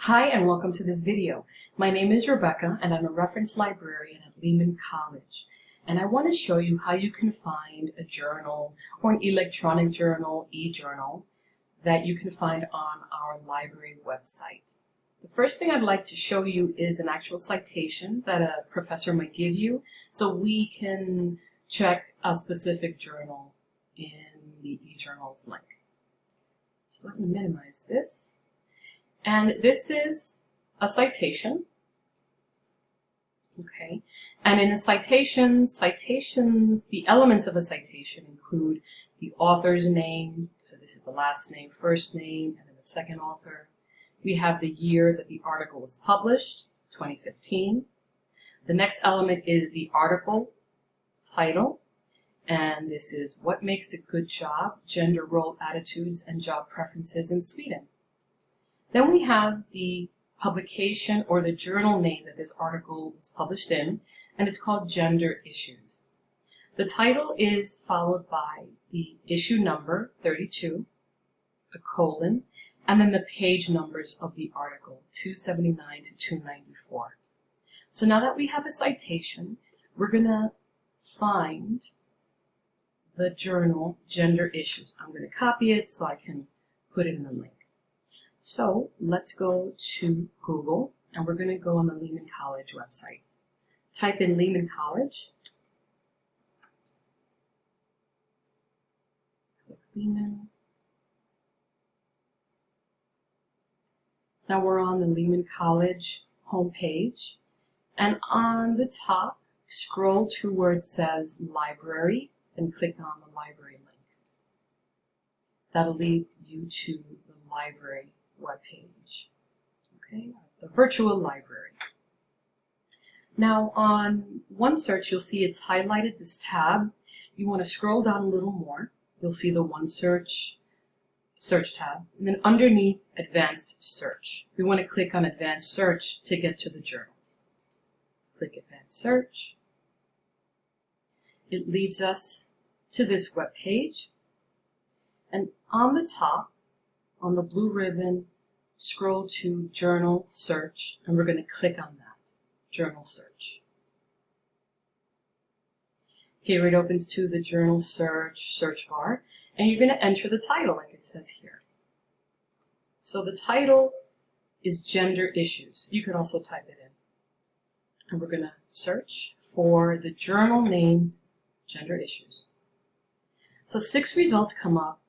Hi and welcome to this video. My name is Rebecca and I'm a reference librarian at Lehman College. And I want to show you how you can find a journal or an electronic journal, e-journal, that you can find on our library website. The first thing I'd like to show you is an actual citation that a professor might give you so we can check a specific journal in the e-journals link. So let me minimize this. And this is a citation. Okay, and in a citation, citations, the elements of a citation include the author's name, so this is the last name, first name, and then the second author. We have the year that the article was published, 2015. The next element is the article title, and this is what makes a good job, gender role attitudes and job preferences in Sweden. Then we have the publication or the journal name that this article was published in, and it's called Gender Issues. The title is followed by the issue number, 32, a colon, and then the page numbers of the article, 279 to 294. So now that we have a citation, we're going to find the journal Gender Issues. I'm going to copy it so I can put it in the link. So let's go to Google and we're going to go on the Lehman College website. Type in Lehman College. Click Lehman. Now we're on the Lehman College homepage and on the top scroll to where it says library and click on the library link. That'll lead you to the library webpage. Okay, the virtual library. Now on OneSearch, you'll see it's highlighted this tab. You want to scroll down a little more. You'll see the OneSearch search tab. And then underneath Advanced Search, we want to click on Advanced Search to get to the journals. Click Advanced Search. It leads us to this web page. And on the top, on the blue ribbon, scroll to Journal Search, and we're going to click on that, Journal Search. Here it opens to the Journal Search search bar, and you're going to enter the title like it says here. So the title is Gender Issues. You could also type it in. And we're going to search for the journal name Gender Issues. So six results come up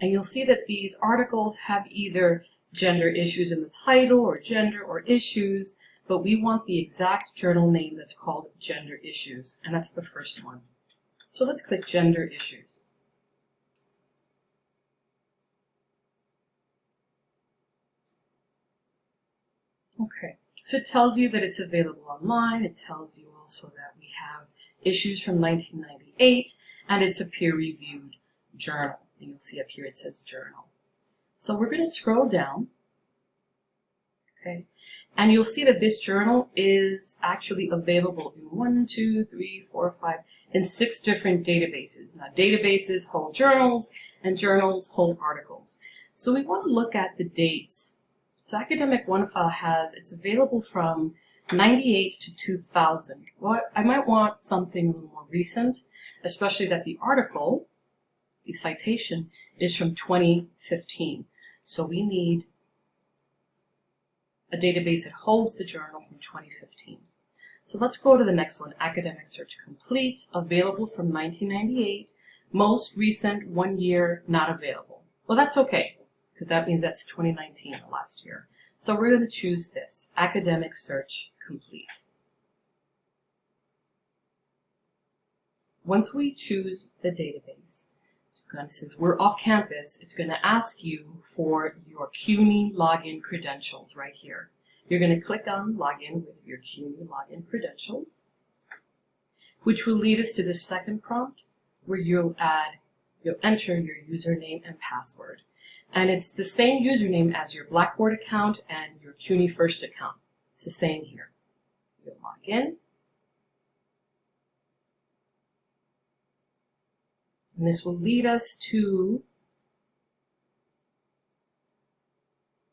and you'll see that these articles have either gender issues in the title or gender or issues, but we want the exact journal name that's called gender issues, and that's the first one. So let's click gender issues. Okay, so it tells you that it's available online. It tells you also that we have issues from 1998, and it's a peer-reviewed journal. And you'll see up here it says journal. So we're going to scroll down. Okay. And you'll see that this journal is actually available in one, two, three, four, five, and six different databases. Now databases hold journals and journals hold articles. So we want to look at the dates. So Academic OneFile has, it's available from 98 to 2000. Well, I might want something a little more recent, especially that the article the citation is from 2015. So we need a database that holds the journal from 2015. So let's go to the next one, Academic Search Complete, available from 1998, most recent one year not available. Well, that's okay, because that means that's 2019, the last year. So we're going to choose this, Academic Search Complete. Once we choose the database, since we're off campus, it's going to ask you for your CUNY login credentials right here. You're going to click on login with your CUNY login credentials, which will lead us to the second prompt where you'll add, you'll enter your username and password. And it's the same username as your Blackboard account and your CUNY First account. It's the same here. You'll log in. And this will lead us to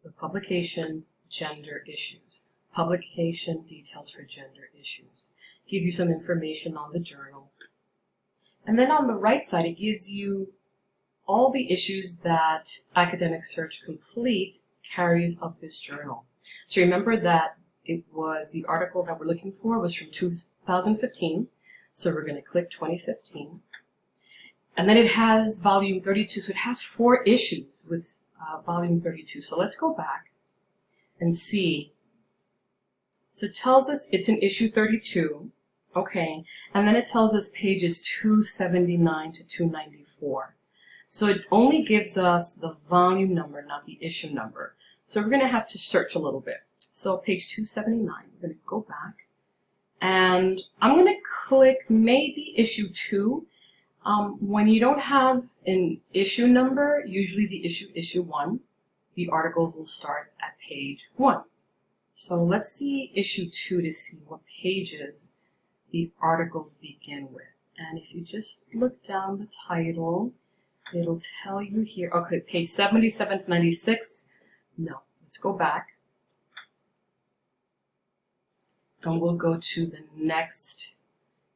the publication, gender issues. Publication details for gender issues. Gives you some information on the journal. And then on the right side, it gives you all the issues that Academic Search Complete carries of this journal. So remember that it was the article that we're looking for was from 2015. So we're going to click 2015. And then it has volume 32, so it has four issues with uh, volume 32. So let's go back and see. So it tells us it's in issue 32, okay, and then it tells us pages 279 to 294. So it only gives us the volume number, not the issue number. So we're going to have to search a little bit. So page 279, we're going to go back, and I'm going to click maybe issue 2 um, when you don't have an issue number, usually the issue issue 1, the articles will start at page 1. So let's see issue 2 to see what pages the articles begin with. And if you just look down the title, it'll tell you here, okay, page 77 to 96. No, let's go back. And we'll go to the next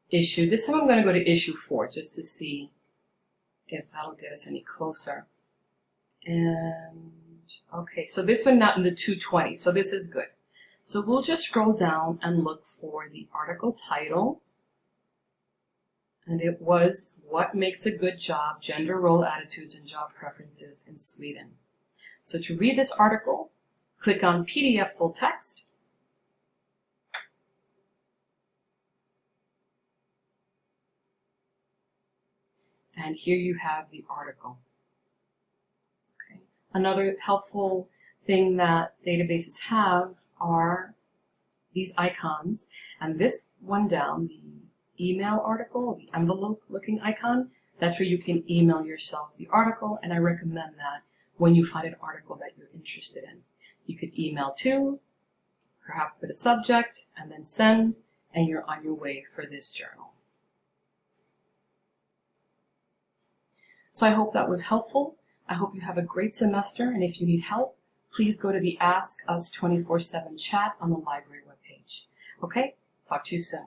issue. This time I'm going to go to issue 4 just to see if that'll get us any closer. And okay, so this one not in the 220, so this is good. So we'll just scroll down and look for the article title. And it was What Makes a Good Job, Gender Role Attitudes and Job Preferences in Sweden. So to read this article, click on PDF Full Text And here you have the article. Okay. Another helpful thing that databases have are these icons. And this one down, the email article, the envelope looking icon, that's where you can email yourself the article. And I recommend that when you find an article that you're interested in. You could email to, perhaps put a subject, and then send, and you're on your way for this journal. So I hope that was helpful. I hope you have a great semester, and if you need help, please go to the Ask Us 24-7 chat on the library webpage. Okay, talk to you soon.